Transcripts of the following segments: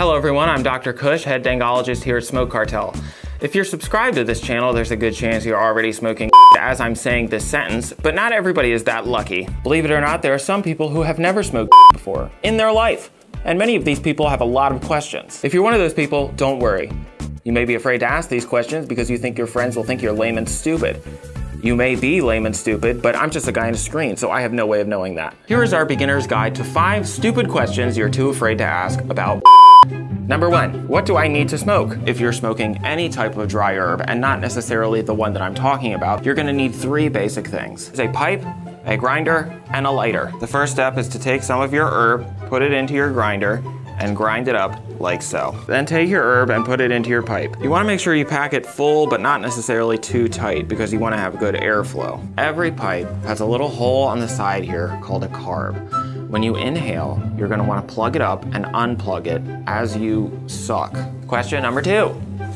Hello everyone, I'm Dr. Kush, head dangologist here at Smoke Cartel. If you're subscribed to this channel, there's a good chance you're already smoking as I'm saying this sentence, but not everybody is that lucky. Believe it or not, there are some people who have never smoked before in their life. And many of these people have a lot of questions. If you're one of those people, don't worry. You may be afraid to ask these questions because you think your friends will think you're lame and stupid. You may be lame and stupid, but I'm just a guy on a screen, so I have no way of knowing that. Here is our beginner's guide to five stupid questions you're too afraid to ask about Number one, what do I need to smoke? If you're smoking any type of dry herb, and not necessarily the one that I'm talking about, you're gonna need three basic things. A pipe, a grinder, and a lighter. The first step is to take some of your herb, put it into your grinder, and grind it up like so. Then take your herb and put it into your pipe. You wanna make sure you pack it full, but not necessarily too tight because you wanna have good airflow. Every pipe has a little hole on the side here called a carb. When you inhale, you're gonna wanna plug it up and unplug it as you suck. Question number two,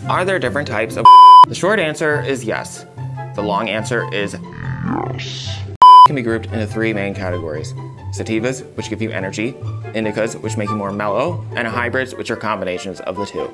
are there different types of The short answer is yes. The long answer is yes. Can be grouped into three main categories. Sativas, which give you energy, indicas, which make you more mellow, and hybrids, which are combinations of the two.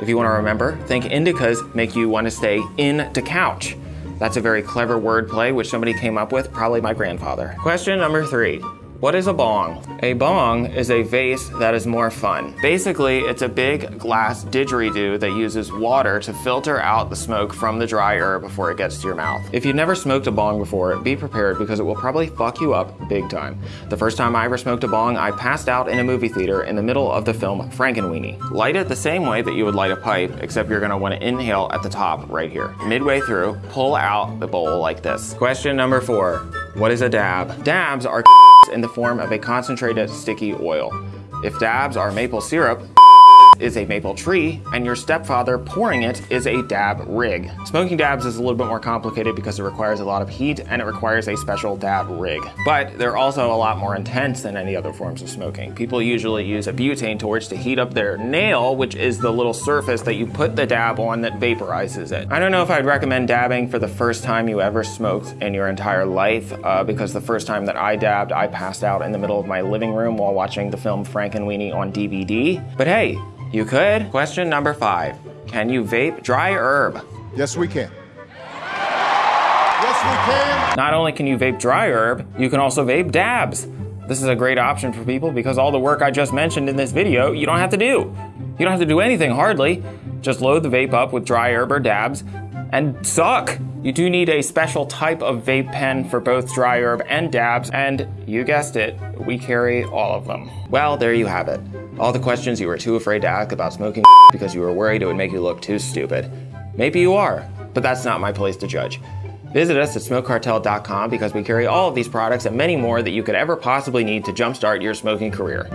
If you want to remember, think indicas make you want to stay in the couch. That's a very clever wordplay which somebody came up with, probably my grandfather. Question number three. What is a bong? A bong is a vase that is more fun. Basically, it's a big glass didgeridoo that uses water to filter out the smoke from the dry herb before it gets to your mouth. If you've never smoked a bong before, be prepared because it will probably fuck you up big time. The first time I ever smoked a bong, I passed out in a movie theater in the middle of the film Frankenweenie. Light it the same way that you would light a pipe, except you're gonna wanna inhale at the top right here. Midway through, pull out the bowl like this. Question number four, what is a dab? Dabs are in the form of a concentrated sticky oil. If dabs are maple syrup, is a maple tree, and your stepfather pouring it is a dab rig. Smoking dabs is a little bit more complicated because it requires a lot of heat and it requires a special dab rig. But they're also a lot more intense than any other forms of smoking. People usually use a butane torch to heat up their nail, which is the little surface that you put the dab on that vaporizes it. I don't know if I'd recommend dabbing for the first time you ever smoked in your entire life, uh, because the first time that I dabbed, I passed out in the middle of my living room while watching the film Frankenweenie on DVD. But hey, you could. Question number five. Can you vape dry herb? Yes, we can. Yes, we can. Not only can you vape dry herb, you can also vape dabs. This is a great option for people because all the work I just mentioned in this video, you don't have to do. You don't have to do anything hardly. Just load the vape up with dry herb or dabs and suck. You do need a special type of vape pen for both dry herb and dabs, and you guessed it, we carry all of them. Well, there you have it. All the questions you were too afraid to ask about smoking because you were worried it would make you look too stupid. Maybe you are, but that's not my place to judge. Visit us at smokecartel.com because we carry all of these products and many more that you could ever possibly need to jumpstart your smoking career.